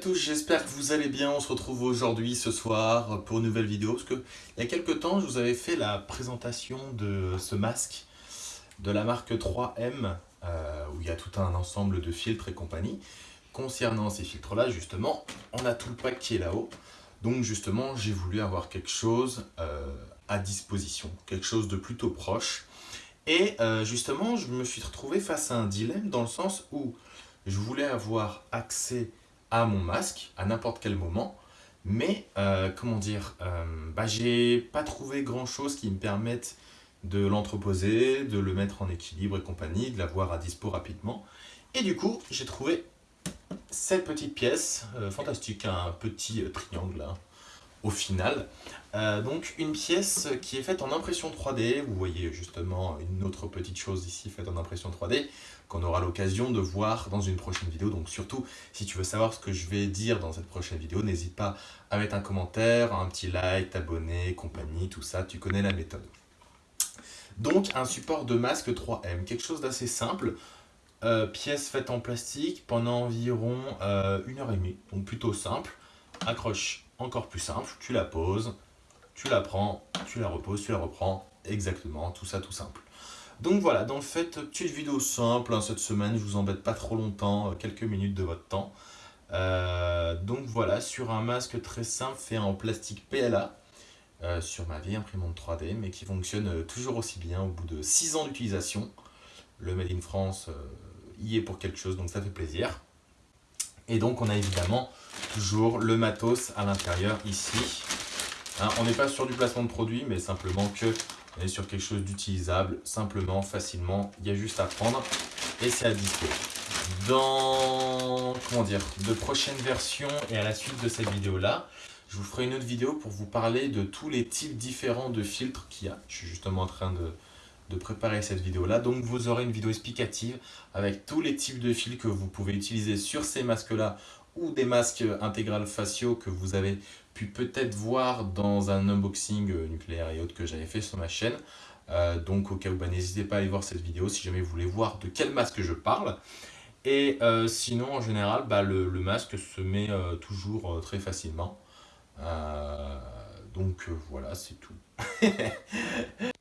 tous, j'espère que vous allez bien. On se retrouve aujourd'hui, ce soir, pour une nouvelle vidéo. Parce que il y a quelques temps, je vous avais fait la présentation de ce masque de la marque 3M, euh, où il y a tout un ensemble de filtres et compagnie. Concernant ces filtres-là, justement, on a tout le pack qui est là-haut. Donc justement, j'ai voulu avoir quelque chose euh, à disposition, quelque chose de plutôt proche. Et euh, justement, je me suis retrouvé face à un dilemme dans le sens où je voulais avoir accès à mon masque à n'importe quel moment, mais euh, comment dire, euh, bah, j'ai pas trouvé grand chose qui me permette de l'entreposer, de le mettre en équilibre et compagnie, de l'avoir à dispo rapidement. Et du coup, j'ai trouvé cette petite pièce, euh, fantastique, un petit triangle là, au final. donc une pièce qui est faite en impression 3D, vous voyez justement une autre petite chose ici faite en impression 3D, qu'on aura l'occasion de voir dans une prochaine vidéo. Donc surtout, si tu veux savoir ce que je vais dire dans cette prochaine vidéo, n'hésite pas à mettre un commentaire, un petit like, t'abonner, compagnie, tout ça, tu connais la méthode. Donc un support de masque 3M, quelque chose d'assez simple, euh, pièce faite en plastique pendant environ euh, une heure et demie, donc plutôt simple, accroche encore plus simple, tu la poses, tu la prends, tu la reposes, tu la reprends, exactement, tout ça tout simple. Donc voilà, dans le fait, petite vidéo simple hein, cette semaine, je vous embête pas trop longtemps, euh, quelques minutes de votre temps. Euh, donc voilà, sur un masque très simple fait en plastique PLA, euh, sur ma vieille imprimante 3D, mais qui fonctionne toujours aussi bien au bout de 6 ans d'utilisation. Le Made in France y est pour quelque chose, donc ça fait plaisir. Et donc on a évidemment toujours le matos à l'intérieur ici. Hein, on n'est pas sur du placement de produit, mais simplement que on est sur quelque chose d'utilisable, simplement, facilement. Il y a juste à prendre et c'est à dispo. Dans, comment dire, de prochaines versions et à la suite de cette vidéo-là, je vous ferai une autre vidéo pour vous parler de tous les types différents de filtres qu'il y a. Je suis justement en train de, de préparer cette vidéo-là. Donc vous aurez une vidéo explicative avec tous les types de fils que vous pouvez utiliser sur ces masques-là ou des masques intégrales faciaux que vous avez pu peut-être voir dans un unboxing euh, nucléaire et autres que j'avais fait sur ma chaîne. Euh, donc au cas où, bah, n'hésitez pas à aller voir cette vidéo si jamais vous voulez voir de quel masque je parle. Et euh, sinon, en général, bah, le, masque se met toujours très facilement. donc voilà, c'est tout.